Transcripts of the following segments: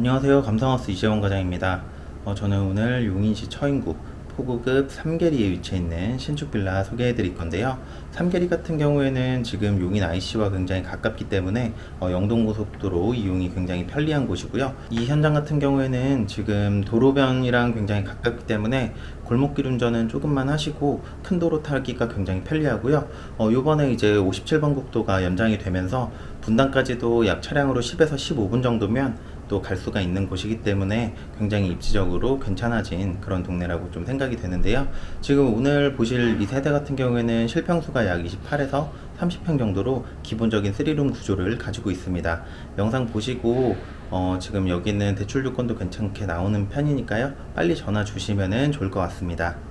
안녕하세요. 감성하우스 이재원 과장입니다. 어, 저는 오늘 용인시 처인구 포구급 삼계리에 위치해 있는 신축 빌라 소개해 드릴 건데요. 삼계리 같은 경우에는 지금 용인 IC와 굉장히 가깝기 때문에 어, 영동고속도로 이용이 굉장히 편리한 곳이고요. 이 현장 같은 경우에는 지금 도로변이랑 굉장히 가깝기 때문에 골목길 운전은 조금만 하시고 큰 도로 타기가 굉장히 편리하고요. 어, 요번에 이제 57번 국도가 연장이 되면서 분당까지도 약 차량으로 10에서 15분 정도면 또 갈 수가 있는 곳이기 때문에 굉장히 입지적으로 괜찮아진 그런 동네라고 좀 생각이 되는데요. 지금 오늘 보실 이 세대 같은 경우에는 실평수가 약 28에서 30평 정도로 기본적인 3룸 구조를 가지고 있습니다. 영상 보시고 어, 지금 여기는 대출 조건도 괜찮게 나오는 편이니까요. 빨리 전화 주시면 좋을 것 같습니다.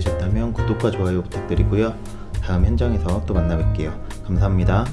드셨다면 구독과 좋아요 부탁드리고요. 다음 현장에서 또 만나 뵐게요. 감사합니다.